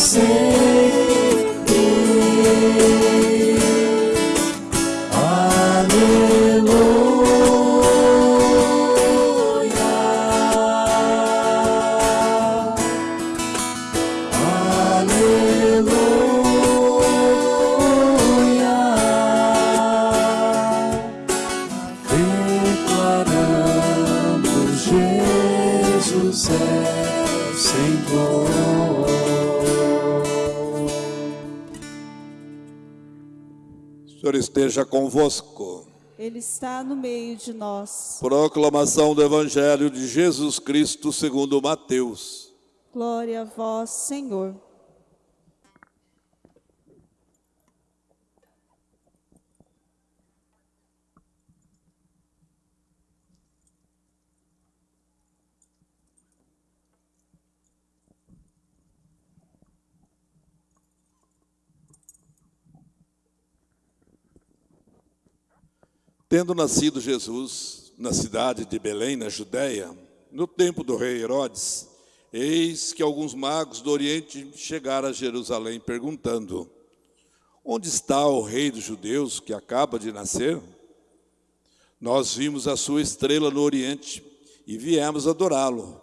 você. Esteja convosco. Ele está no meio de nós. Proclamação do Evangelho de Jesus Cristo segundo Mateus. Glória a vós, Senhor. Tendo nascido Jesus na cidade de Belém, na Judéia, no tempo do rei Herodes, eis que alguns magos do Oriente chegaram a Jerusalém perguntando: Onde está o rei dos judeus que acaba de nascer? Nós vimos a sua estrela no Oriente e viemos adorá-lo.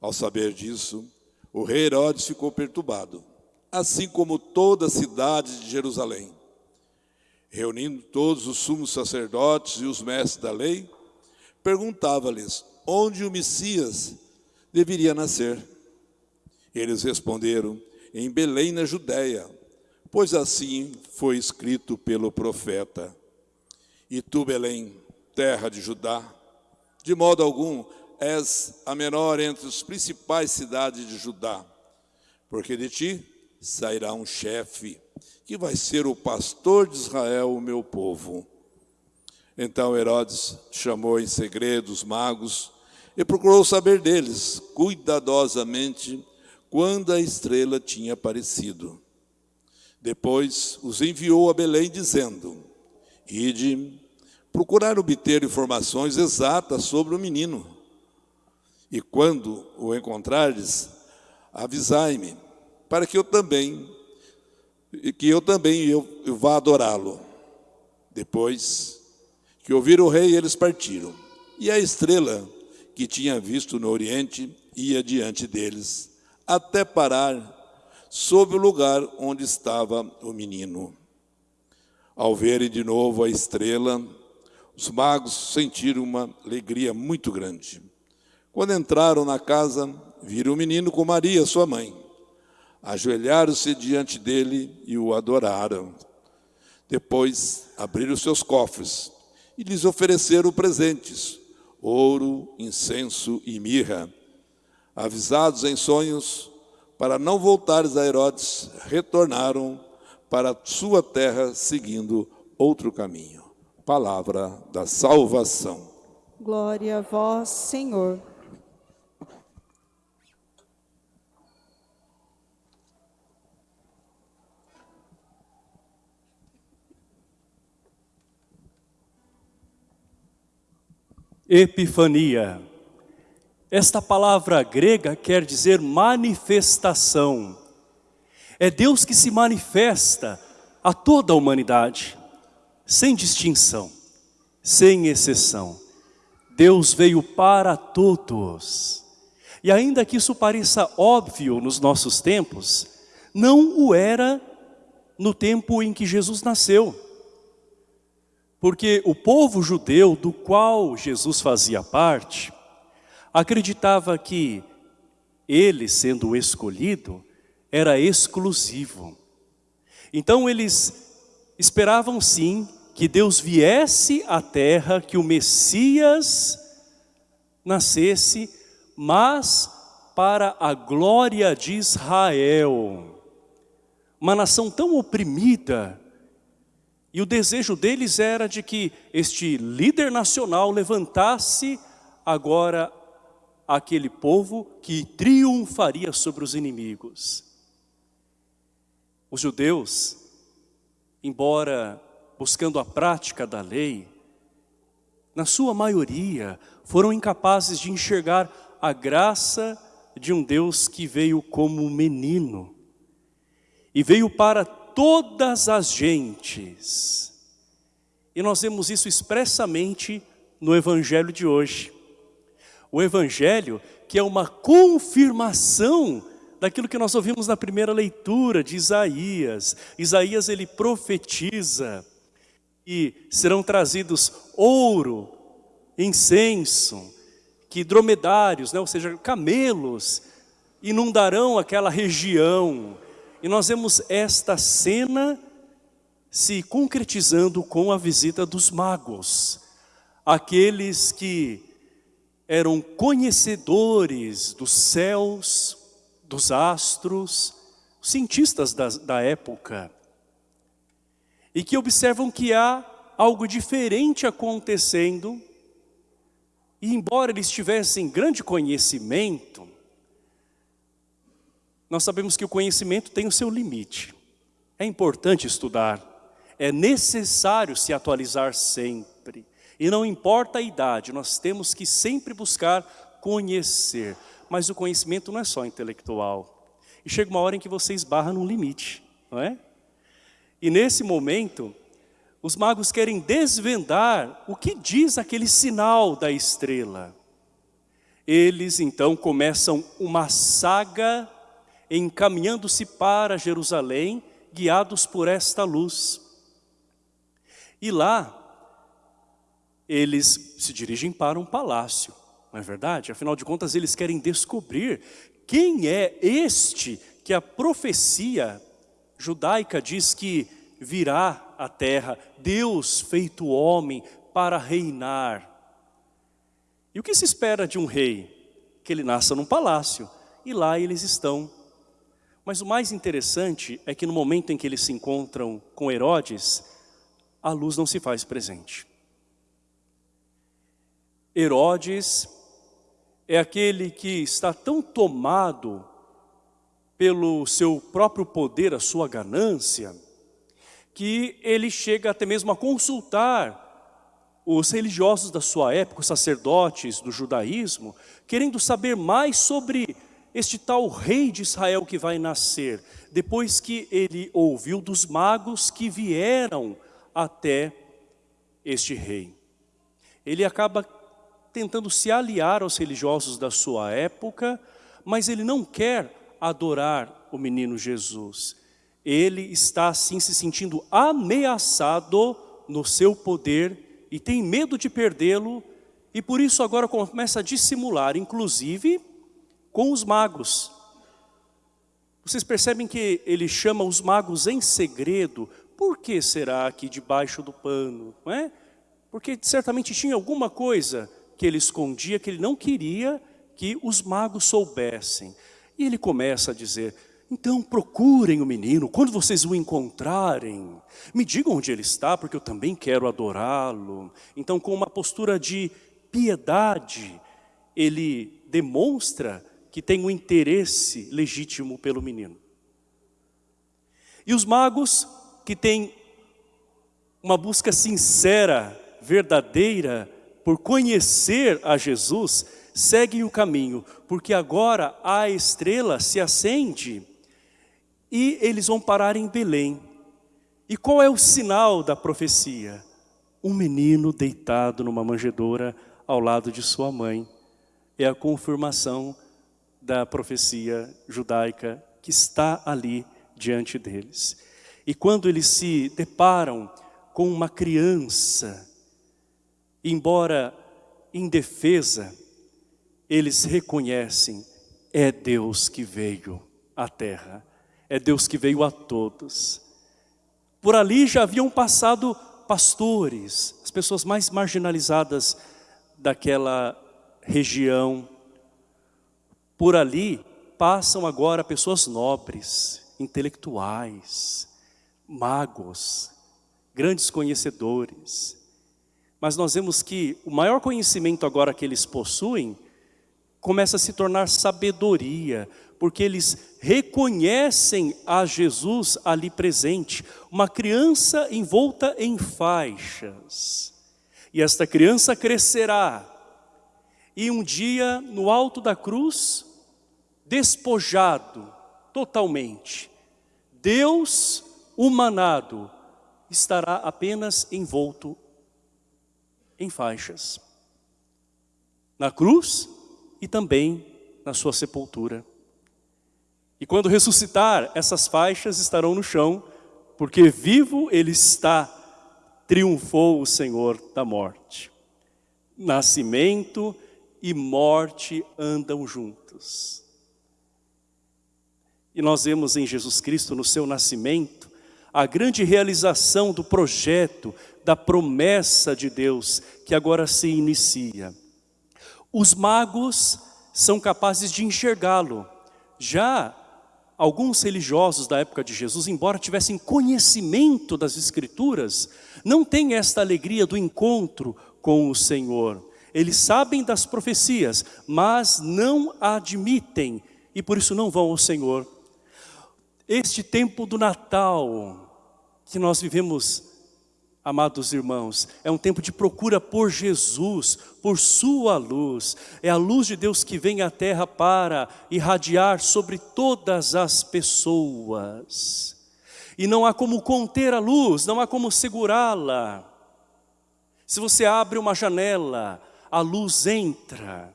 Ao saber disso, o rei Herodes ficou perturbado, assim como toda a cidade de Jerusalém reunindo todos os sumos sacerdotes e os mestres da lei, perguntava-lhes onde o Messias deveria nascer. Eles responderam: em Belém, na Judéia, pois assim foi escrito pelo profeta. E tu, Belém, terra de Judá, de modo algum és a menor entre as principais cidades de Judá, porque de ti sairá um chefe que vai ser o pastor de Israel, o meu povo. Então Herodes chamou em segredo os magos e procurou saber deles cuidadosamente quando a estrela tinha aparecido. Depois os enviou a Belém, dizendo: Ide procurar obter informações exatas sobre o menino. E quando o encontrares, avisai-me, para que eu também e que eu também eu, eu vá adorá-lo. Depois que ouviram o rei, eles partiram. E a estrela que tinha visto no oriente ia diante deles, até parar sobre o lugar onde estava o menino. Ao verem de novo a estrela, os magos sentiram uma alegria muito grande. Quando entraram na casa, viram o menino com Maria, sua mãe ajoelharam-se diante dele e o adoraram. Depois abriram seus cofres e lhes ofereceram presentes, ouro, incenso e mirra. Avisados em sonhos, para não voltares a Herodes, retornaram para sua terra seguindo outro caminho. Palavra da salvação. Glória a vós, Senhor. Epifania. Esta palavra grega quer dizer manifestação. É Deus que se manifesta a toda a humanidade, sem distinção, sem exceção. Deus veio para todos. E ainda que isso pareça óbvio nos nossos tempos, não o era no tempo em que Jesus nasceu. Porque o povo judeu do qual Jesus fazia parte, acreditava que ele, sendo escolhido, era exclusivo. Então eles esperavam sim que Deus viesse à terra, que o Messias nascesse, mas para a glória de Israel. Uma nação tão oprimida, e o desejo deles era de que este líder nacional levantasse agora aquele povo que triunfaria sobre os inimigos. Os judeus, embora buscando a prática da lei, na sua maioria foram incapazes de enxergar a graça de um Deus que veio como menino e veio para todas as gentes. E nós vemos isso expressamente no Evangelho de hoje. O Evangelho que é uma confirmação daquilo que nós ouvimos na primeira leitura de Isaías. Isaías ele profetiza e serão trazidos ouro, incenso, que dromedários, né, ou seja, camelos, inundarão aquela região. E nós vemos esta cena se concretizando com a visita dos magos, aqueles que eram conhecedores dos céus, dos astros, cientistas da, da época, e que observam que há algo diferente acontecendo, e embora eles tivessem grande conhecimento, nós sabemos que o conhecimento tem o seu limite. É importante estudar, é necessário se atualizar sempre. E não importa a idade, nós temos que sempre buscar conhecer. Mas o conhecimento não é só intelectual. E chega uma hora em que você esbarra num limite, não é? E nesse momento, os magos querem desvendar o que diz aquele sinal da estrela. Eles então começam uma saga encaminhando-se para Jerusalém, guiados por esta luz. E lá, eles se dirigem para um palácio, não é verdade? Afinal de contas, eles querem descobrir quem é este que a profecia judaica diz que virá à terra, Deus feito homem para reinar. E o que se espera de um rei? Que ele nasça num palácio, e lá eles estão. Mas o mais interessante é que no momento em que eles se encontram com Herodes, a luz não se faz presente. Herodes é aquele que está tão tomado pelo seu próprio poder, a sua ganância, que ele chega até mesmo a consultar os religiosos da sua época, os sacerdotes do judaísmo, querendo saber mais sobre este tal rei de Israel que vai nascer, depois que ele ouviu dos magos que vieram até este rei. Ele acaba tentando se aliar aos religiosos da sua época, mas ele não quer adorar o menino Jesus. Ele está assim se sentindo ameaçado no seu poder e tem medo de perdê-lo e por isso agora começa a dissimular, inclusive com os magos. Vocês percebem que ele chama os magos em segredo por que será aqui debaixo do pano? Não é? Porque certamente tinha alguma coisa que ele escondia, que ele não queria que os magos soubessem. E ele começa a dizer, então procurem o menino, quando vocês o encontrarem, me digam onde ele está, porque eu também quero adorá-lo. Então com uma postura de piedade, ele demonstra que tem um interesse legítimo pelo menino. E os magos que tem uma busca sincera, verdadeira, por conhecer a Jesus, seguem o caminho, porque agora a estrela se acende e eles vão parar em Belém. E qual é o sinal da profecia? Um menino deitado numa manjedoura ao lado de sua mãe. É a confirmação da profecia judaica que está ali diante deles. E quando eles se deparam com uma criança, embora indefesa, eles reconhecem, é Deus que veio à terra, é Deus que veio a todos. Por ali já haviam passado pastores, as pessoas mais marginalizadas daquela região. Por ali passam agora pessoas nobres, intelectuais, magos, grandes conhecedores. Mas nós vemos que o maior conhecimento agora que eles possuem começa a se tornar sabedoria, porque eles reconhecem a Jesus ali presente, uma criança envolta em faixas. E esta criança crescerá, e um dia no alto da cruz, despojado totalmente, Deus humanado estará apenas envolto em faixas. Na cruz e também na sua sepultura. E quando ressuscitar, essas faixas estarão no chão, porque vivo ele está, triunfou o Senhor da morte. Nascimento e morte andam juntos. E nós vemos em Jesus Cristo, no seu nascimento, a grande realização do projeto, da promessa de Deus, que agora se inicia. Os magos são capazes de enxergá-lo. Já alguns religiosos da época de Jesus, embora tivessem conhecimento das Escrituras, não têm esta alegria do encontro com o Senhor. Eles sabem das profecias, mas não admitem e por isso não vão ao Senhor. Este tempo do Natal que nós vivemos Amados irmãos, é um tempo de procura por Jesus, por sua luz. É a luz de Deus que vem à terra para irradiar sobre todas as pessoas. E não há como conter a luz, não há como segurá-la. Se você abre uma janela, a luz entra.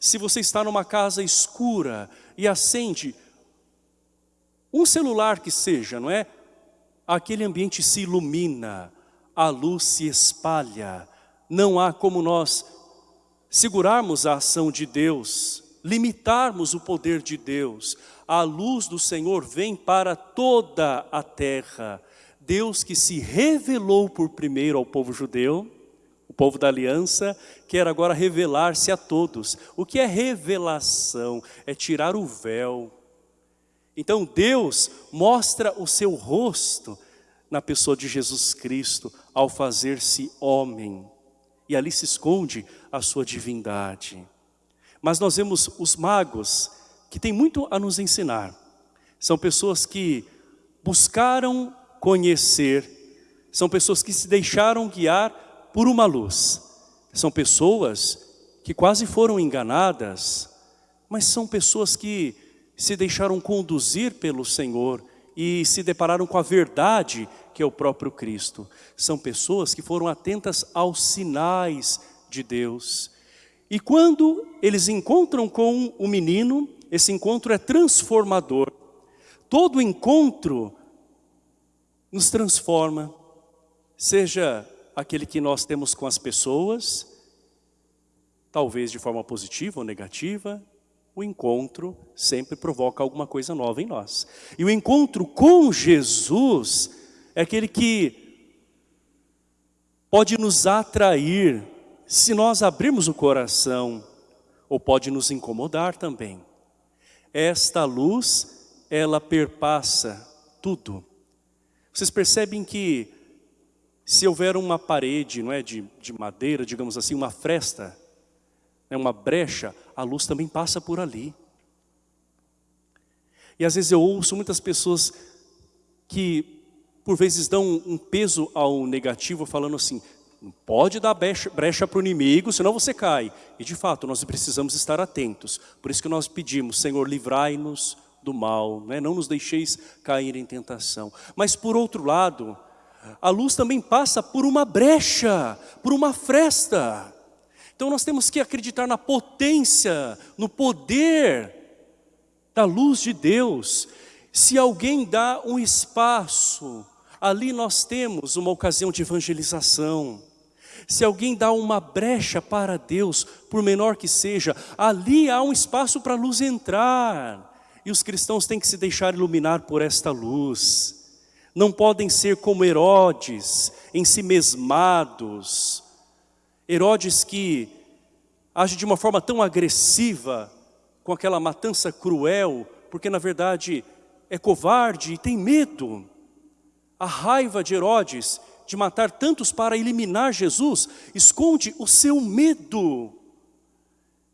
Se você está numa casa escura e acende um celular que seja, não é? Aquele ambiente se ilumina a luz se espalha. Não há como nós segurarmos a ação de Deus, limitarmos o poder de Deus. A luz do Senhor vem para toda a terra. Deus que se revelou por primeiro ao povo judeu, o povo da aliança, quer agora revelar-se a todos. O que é revelação? É tirar o véu. Então Deus mostra o seu rosto na pessoa de Jesus Cristo ao fazer-se homem. E ali se esconde a sua divindade. Mas nós vemos os magos que têm muito a nos ensinar. São pessoas que buscaram conhecer, são pessoas que se deixaram guiar por uma luz. São pessoas que quase foram enganadas, mas são pessoas que se deixaram conduzir pelo Senhor e se depararam com a verdade que é o próprio Cristo. São pessoas que foram atentas aos sinais de Deus. E quando eles encontram com o menino, esse encontro é transformador. Todo encontro nos transforma, seja aquele que nós temos com as pessoas, talvez de forma positiva ou negativa, o encontro sempre provoca alguma coisa nova em nós. E o encontro com Jesus é aquele que pode nos atrair se nós abrirmos o coração, ou pode nos incomodar também. Esta luz, ela perpassa tudo. Vocês percebem que se houver uma parede não é, de, de madeira, digamos assim, uma fresta, né, uma brecha, a luz também passa por ali. E às vezes eu ouço muitas pessoas que por vezes dão um peso ao negativo, falando assim, não pode dar brecha para o inimigo, senão você cai. E de fato, nós precisamos estar atentos. Por isso que nós pedimos, Senhor, livrai-nos do mal, né? não nos deixeis cair em tentação. Mas por outro lado, a luz também passa por uma brecha, por uma fresta. Então nós temos que acreditar na potência, no poder da luz de Deus. Se alguém dá um espaço, ali nós temos uma ocasião de evangelização. Se alguém dá uma brecha para Deus, por menor que seja, ali há um espaço para a luz entrar. E os cristãos têm que se deixar iluminar por esta luz. Não podem ser como Herodes, em si mesmados. Herodes que age de uma forma tão agressiva, com aquela matança cruel, porque na verdade é covarde e tem medo. A raiva de Herodes de matar tantos para eliminar Jesus esconde o seu medo.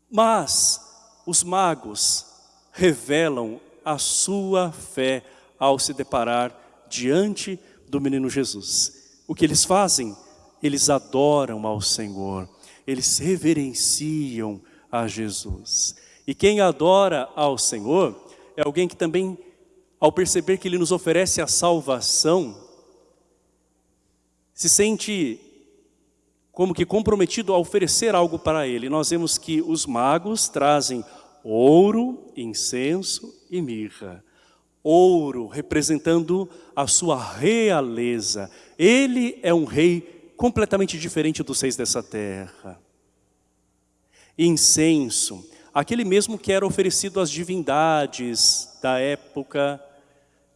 Mas os magos revelam a sua fé ao se deparar diante do menino Jesus. O que eles fazem? Eles adoram ao Senhor, eles reverenciam a Jesus. E quem adora ao Senhor é alguém que também ao perceber que Ele nos oferece a salvação, se sente como que comprometido a oferecer algo para Ele. Nós vemos que os magos trazem ouro, incenso e mirra. Ouro representando a sua realeza. Ele é um rei completamente diferente dos reis dessa terra. incenso, aquele mesmo que era oferecido às divindades da época,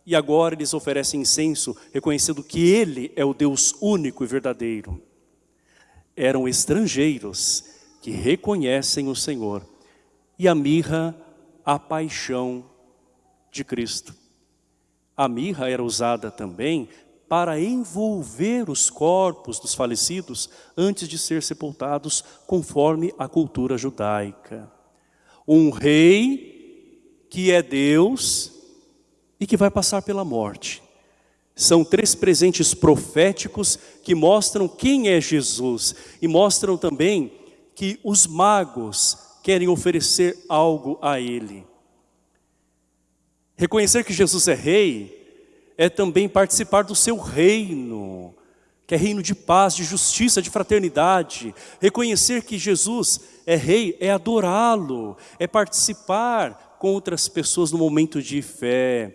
e agora eles oferecem incenso, reconhecendo que Ele é o Deus único e verdadeiro. Eram estrangeiros que reconhecem o Senhor. E a mirra, a paixão de Cristo. A mirra era usada também para envolver os corpos dos falecidos antes de ser sepultados, conforme a cultura judaica. Um rei que é Deus e que vai passar pela morte. São três presentes proféticos que mostram quem é Jesus e mostram também que os magos querem oferecer algo a ele. Reconhecer que Jesus é rei é também participar do seu reino, que é reino de paz, de justiça, de fraternidade. Reconhecer que Jesus é rei é adorá-lo, é participar com outras pessoas no momento de fé,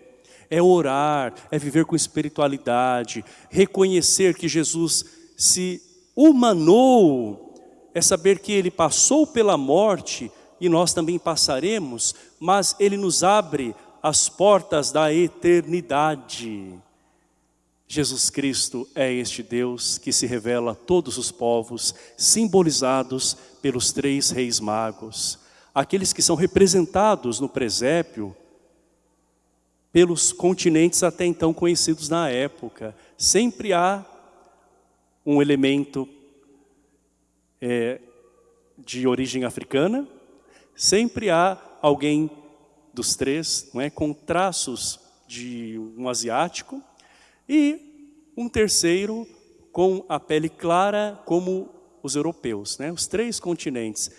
é orar, é viver com espiritualidade, reconhecer que Jesus se humanou, é saber que Ele passou pela morte e nós também passaremos, mas Ele nos abre as portas da eternidade. Jesus Cristo é este Deus que se revela a todos os povos, simbolizados pelos três reis magos. Aqueles que são representados no presépio pelos continentes até então conhecidos na época. Sempre há um elemento é, de origem africana, sempre há alguém dos três, não é, com traços de um asiático, e um terceiro com a pele clara como os europeus, né? os três continentes.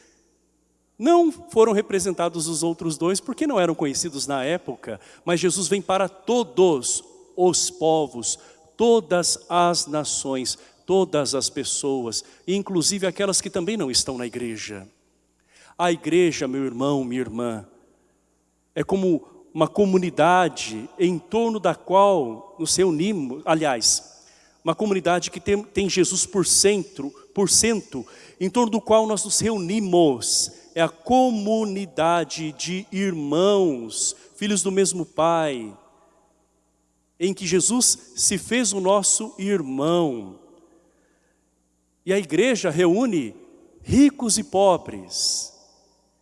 Não foram representados os outros dois porque não eram conhecidos na época, mas Jesus vem para todos os povos, todas as nações, todas as pessoas, inclusive aquelas que também não estão na igreja. A igreja, meu irmão, minha irmã, é como uma comunidade em torno da qual nos reunimos, aliás, uma comunidade que tem, tem Jesus por centro, por cento, em torno do qual nós nos reunimos, é a comunidade de irmãos, filhos do mesmo Pai, em que Jesus se fez o nosso irmão. E a igreja reúne ricos e pobres,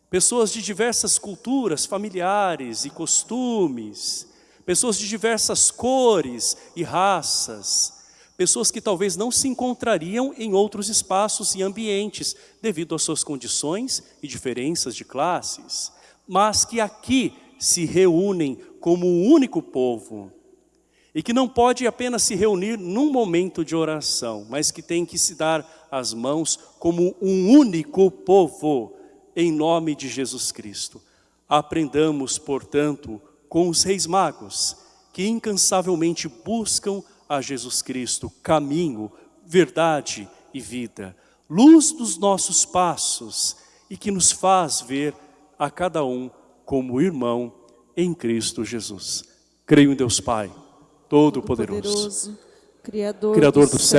pessoas de diversas culturas familiares e costumes, pessoas de diversas cores e raças, pessoas que talvez não se encontrariam em outros espaços e ambientes devido às suas condições e diferenças de classes, mas que aqui se reúnem como um único povo e que não pode apenas se reunir num momento de oração, mas que tem que se dar as mãos como um único povo, em nome de Jesus Cristo. Aprendamos, portanto, com os reis magos, que incansavelmente buscam a Jesus Cristo, caminho, verdade e vida, luz dos nossos passos e que nos faz ver a cada um como irmão em Cristo Jesus. Creio em Deus Pai, Todo-Poderoso, Criador, Criador do céu